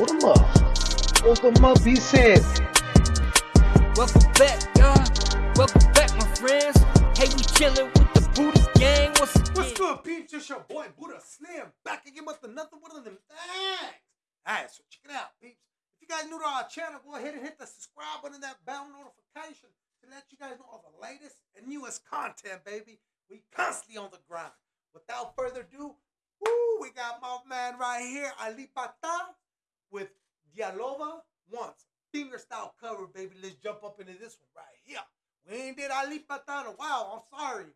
Hold them up. Hold them up, he said. Welcome back, y'all. Welcome back, my friends. Hey, we chilling with the Buddha gang once again. What's good, peeps? It's your boy Buddha Slim back again with another one of them things. Alright, so check it out, peeps. If you guys new to our channel, go ahead and hit the subscribe button, and that bell notification to let you guys know all the latest and newest content, baby. We constantly on the grind. Without further ado, woo, we got my man right here, Ali Pata, with Dialova Once. Finger style cover, baby. Let's jump up into this one right here. We ain't did Ali Pata in a while. I'm sorry.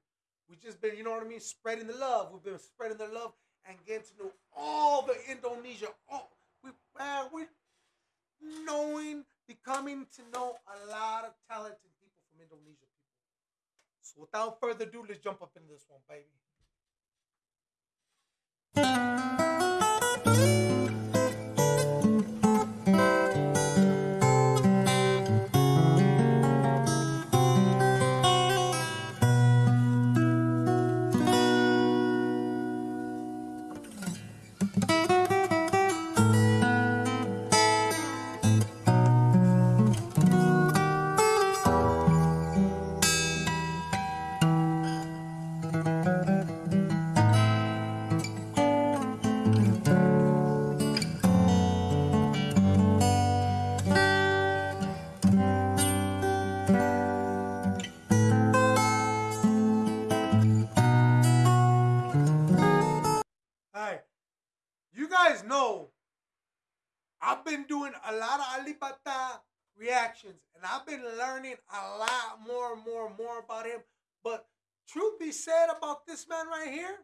We just been, you know what I mean, spreading the love. We've been spreading the love and getting to know all the Indonesia. All we, man, we knowing, becoming to know a lot of talented people from Indonesia. People. So without further ado, let's jump up into this one, baby. Know I've been doing a lot of Alibata reactions and I've been learning a lot more and more and more about him. But truth be said about this man right here,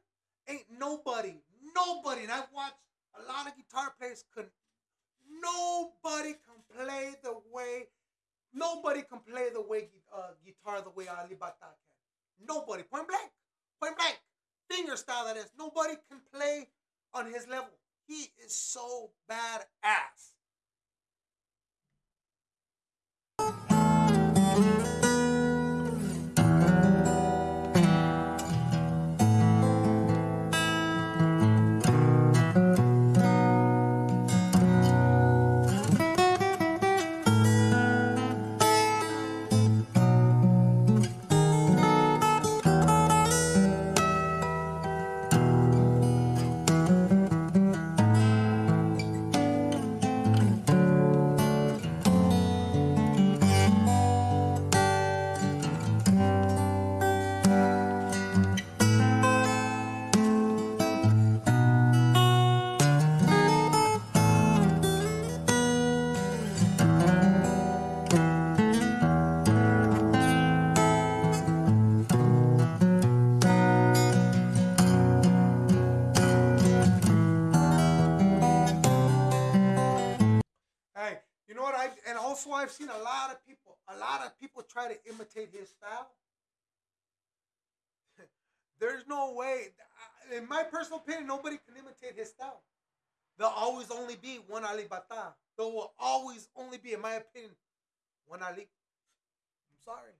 ain't nobody, nobody, and I've watched a lot of guitar players, could nobody can play the way, nobody can play the way uh, guitar the way Alibata can. Nobody, point blank, point blank finger style that is. Nobody can play on his level. He is so badass. I've seen a lot of people, a lot of people try to imitate his style. There's no way, in my personal opinion, nobody can imitate his style. There'll always only be one Ali Bata. There will always only be, in my opinion, one Ali. I'm sorry.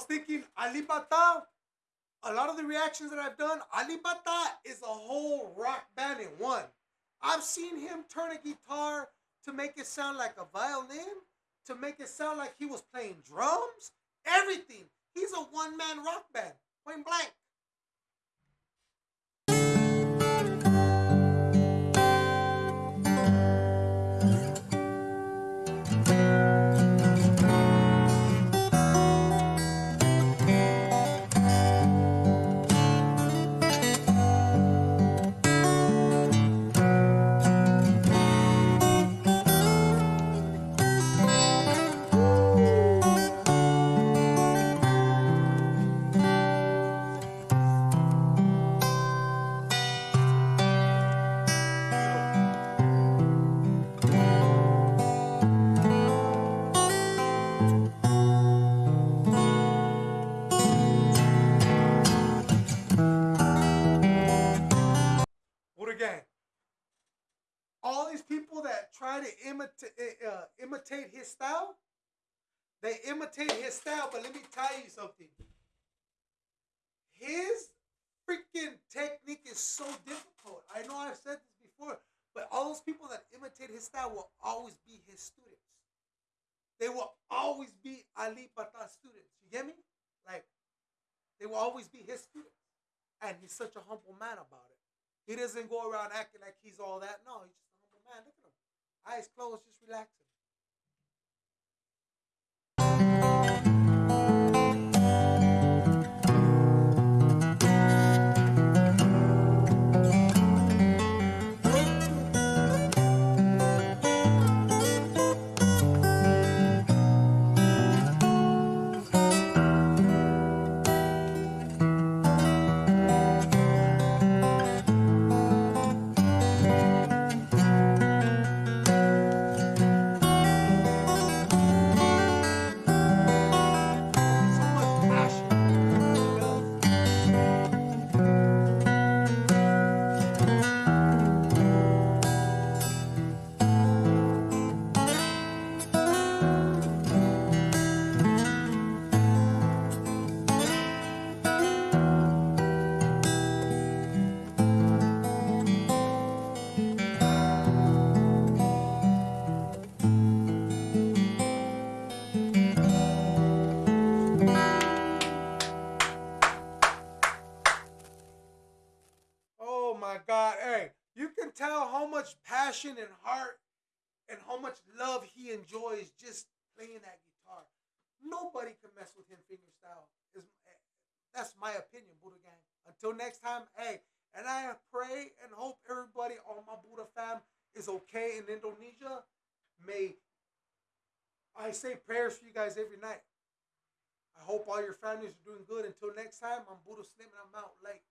Was thinking? Ali Bata, a lot of the reactions that I've done, Ali Bata is a whole rock band in one. I've seen him turn a guitar to make it sound like a violin, to make it sound like he was playing drums, everything. He's a one man rock band, point blank. Uh, imitate his style. They imitate his style, but let me tell you something. His freaking technique is so difficult. I know I've said this before, but all those people that imitate his style will always be his students. They will always be Ali Bata students. You get me? Like, they will always be his students. And he's such a humble man about it. He doesn't go around acting like he's all that. No, he's just a humble man. Look at him. Eyes closed, just relaxing. Hey, you can tell how much passion and heart and how much love he enjoys just playing that guitar. Nobody can mess with him fingerstyle. Is that's my opinion, Buddha gang. Until next time, hey, and I pray and hope everybody on my Buddha fam is okay in Indonesia. May I say prayers for you guys every night. I hope all your families are doing good. Until next time, I'm Buddha Slim and I'm out late.